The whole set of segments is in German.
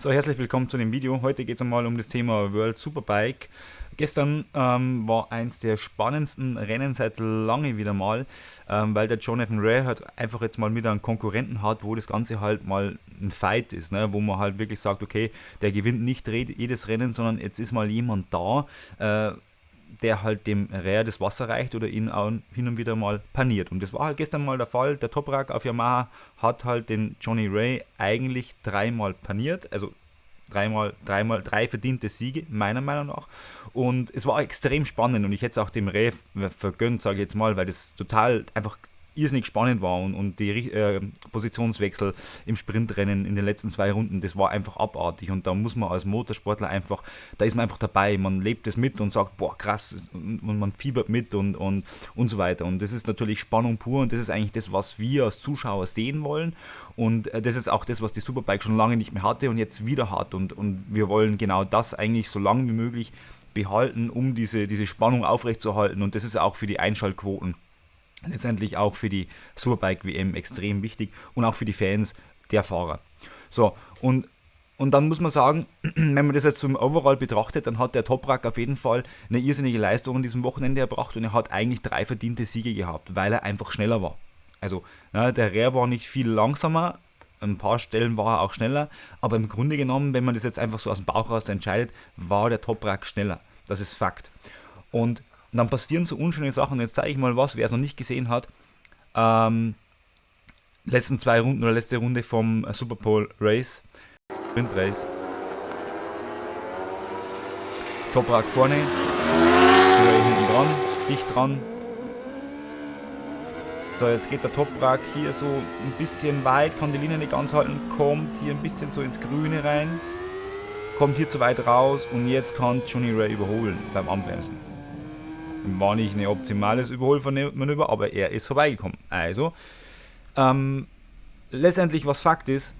So, herzlich willkommen zu dem Video. Heute geht es einmal um das Thema World Superbike. Gestern ähm, war eins der spannendsten Rennen seit lange wieder mal, ähm, weil der Jonathan Ray halt einfach jetzt mal wieder einen Konkurrenten hat, wo das Ganze halt mal ein Fight ist, ne? wo man halt wirklich sagt, okay, der gewinnt nicht jedes Rennen, sondern jetzt ist mal jemand da, äh, der halt dem Räher das Wasser reicht oder ihn auch hin und wieder mal paniert. Und das war halt gestern mal der Fall. Der Toprak auf Yamaha hat halt den Johnny Ray eigentlich dreimal paniert, also dreimal, dreimal, drei verdiente Siege, meiner Meinung nach. Und es war extrem spannend und ich hätte es auch dem Ray vergönnt, sage ich jetzt mal, weil das total einfach irrsinnig spannend war und, und die äh, Positionswechsel im Sprintrennen in den letzten zwei Runden, das war einfach abartig. Und da muss man als Motorsportler einfach, da ist man einfach dabei, man lebt es mit und sagt, boah krass und, man fiebert mit und, und, und so weiter. Und das ist natürlich Spannung pur und das ist eigentlich das, was wir als Zuschauer sehen wollen. Und äh, das ist auch das, was die Superbike schon lange nicht mehr hatte und jetzt wieder hat. Und, und wir wollen genau das eigentlich so lange wie möglich behalten, um diese, diese Spannung aufrechtzuerhalten. Und das ist auch für die Einschaltquoten letztendlich auch für die Superbike WM extrem wichtig und auch für die Fans der Fahrer. So, und, und dann muss man sagen, wenn man das jetzt zum Overall betrachtet, dann hat der Toprak auf jeden Fall eine irrsinnige Leistung an diesem Wochenende erbracht und er hat eigentlich drei verdiente Siege gehabt, weil er einfach schneller war. Also, na, der Rehr war nicht viel langsamer, ein paar Stellen war er auch schneller, aber im Grunde genommen, wenn man das jetzt einfach so aus dem Bauch raus entscheidet, war der Toprak schneller. Das ist Fakt. Und und dann passieren so unschöne Sachen. Jetzt zeige ich mal was, wer es noch nicht gesehen hat. Ähm, letzten zwei Runden oder letzte Runde vom Super Bowl Race. Sprint Race. Toprak vorne. Ray hinten dran. Dicht dran. So, jetzt geht der Toprak hier so ein bisschen weit, kann die Linie nicht ganz halten, kommt hier ein bisschen so ins Grüne rein, kommt hier zu weit raus und jetzt kann Johnny Ray überholen beim Anbremsen. War nicht ein optimales Überholmanöver, aber er ist vorbeigekommen. Also, ähm, letztendlich was Fakt ist,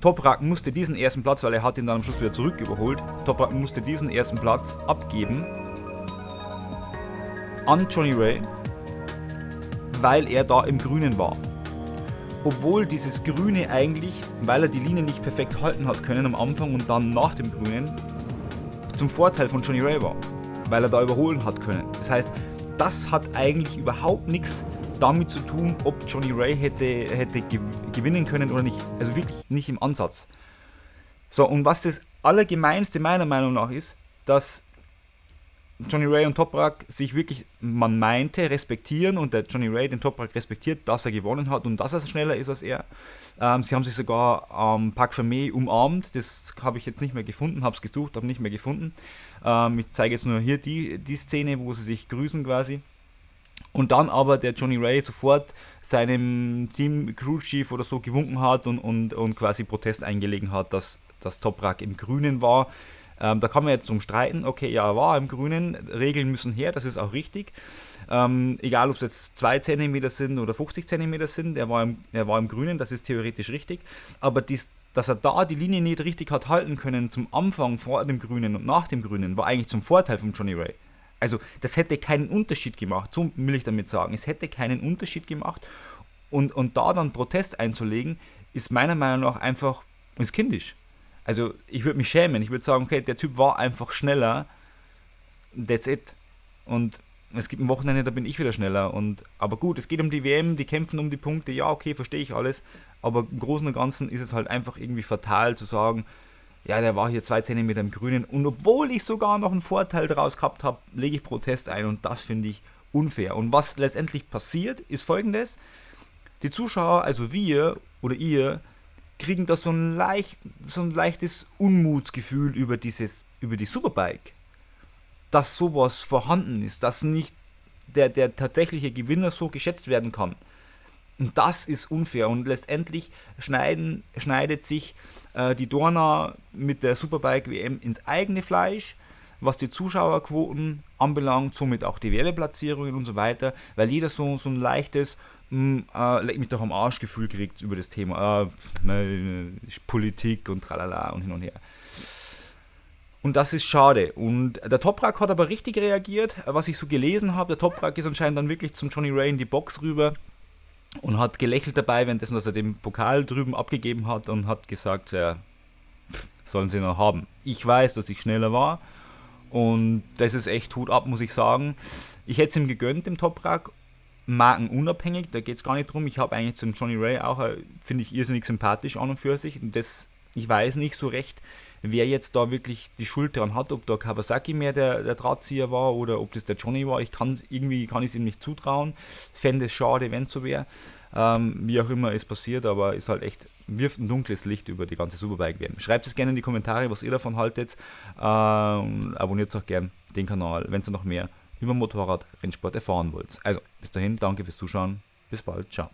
Toprak musste diesen ersten Platz, weil er hat ihn dann am Schluss wieder zurück überholt, Toprak musste diesen ersten Platz abgeben an Johnny Ray, weil er da im Grünen war. Obwohl dieses Grüne eigentlich, weil er die Linie nicht perfekt halten hat können am Anfang und dann nach dem Grünen, zum Vorteil von Johnny Ray war weil er da überholen hat können. Das heißt, das hat eigentlich überhaupt nichts damit zu tun, ob Johnny Ray hätte, hätte gewinnen können oder nicht. Also wirklich nicht im Ansatz. So, und was das Allergemeinste meiner Meinung nach ist, dass Johnny Ray und Toprak sich wirklich, man meinte, respektieren und der Johnny Ray den Toprak respektiert, dass er gewonnen hat und dass er schneller ist als er. Ähm, sie haben sich sogar am ähm, Parc Fermé umarmt, das habe ich jetzt nicht mehr gefunden, habe es gesucht, habe nicht mehr gefunden. Ähm, ich zeige jetzt nur hier die, die Szene, wo sie sich grüßen quasi. Und dann aber der Johnny Ray sofort seinem Team Crew Chief oder so gewunken hat und, und, und quasi Protest eingelegen hat, dass das Toprak im Grünen war. Ähm, da kann man jetzt drum streiten, okay, ja, war im Grünen, Regeln müssen her, das ist auch richtig. Ähm, egal, ob es jetzt 2 cm sind oder 50 cm sind, er war, im, er war im Grünen, das ist theoretisch richtig. Aber dies, dass er da die Linie nicht richtig hat halten können zum Anfang vor dem Grünen und nach dem Grünen, war eigentlich zum Vorteil von Johnny Ray. Also das hätte keinen Unterschied gemacht, so will ich damit sagen. Es hätte keinen Unterschied gemacht und, und da dann Protest einzulegen, ist meiner Meinung nach einfach ist kindisch. Also ich würde mich schämen. Ich würde sagen, okay, der Typ war einfach schneller. That's it. Und es gibt ein Wochenende, da bin ich wieder schneller. Und, aber gut, es geht um die WM, die kämpfen um die Punkte. Ja, okay, verstehe ich alles. Aber im Großen und Ganzen ist es halt einfach irgendwie fatal zu sagen, ja, der war hier zwei Zentimeter im Grünen. Und obwohl ich sogar noch einen Vorteil daraus gehabt habe, lege ich Protest ein. Und das finde ich unfair. Und was letztendlich passiert, ist folgendes. Die Zuschauer, also wir oder ihr, kriegen da so ein, leicht, so ein leichtes Unmutsgefühl über, dieses, über die Superbike. Dass sowas vorhanden ist, dass nicht der, der tatsächliche Gewinner so geschätzt werden kann. Und das ist unfair und letztendlich schneiden, schneidet sich äh, die Dorna mit der Superbike WM ins eigene Fleisch, was die Zuschauerquoten anbelangt, somit auch die Werbeplatzierungen und so weiter, weil jeder so, so ein leichtes hm, äh, leck mich doch am Arsch Gefühl kriegt über das Thema äh, Politik und tralala und hin und her. Und das ist schade. Und der Toprak hat aber richtig reagiert, was ich so gelesen habe. Der Toprak ist anscheinend dann wirklich zum Johnny Ray in die Box rüber und hat gelächelt dabei, währenddessen, dass er den Pokal drüben abgegeben hat und hat gesagt, ja, sollen sie noch haben. Ich weiß, dass ich schneller war und das ist echt Hut ab, muss ich sagen. Ich hätte es ihm gegönnt, dem Toprak, markenunabhängig, da geht es gar nicht drum. Ich habe eigentlich zum Johnny Ray auch, äh, finde ich, irrsinnig sympathisch an und für sich. Und das, ich weiß nicht so recht, wer jetzt da wirklich die Schuld dran hat, ob da Kawasaki mehr der, der Drahtzieher war oder ob das der Johnny war. Ich kann irgendwie kann ich es ihm nicht zutrauen. Fände es schade, wenn es so wäre. Ähm, wie auch immer es passiert, aber ist halt echt, wirft ein dunkles Licht über die ganze Superbike-WM. Schreibt es gerne in die Kommentare, was ihr davon haltet. Ähm, abonniert auch gerne den Kanal, wenn ihr noch mehr über Motorrad Rennsport erfahren wollt. Also, bis dahin, danke fürs Zuschauen. Bis bald. Ciao.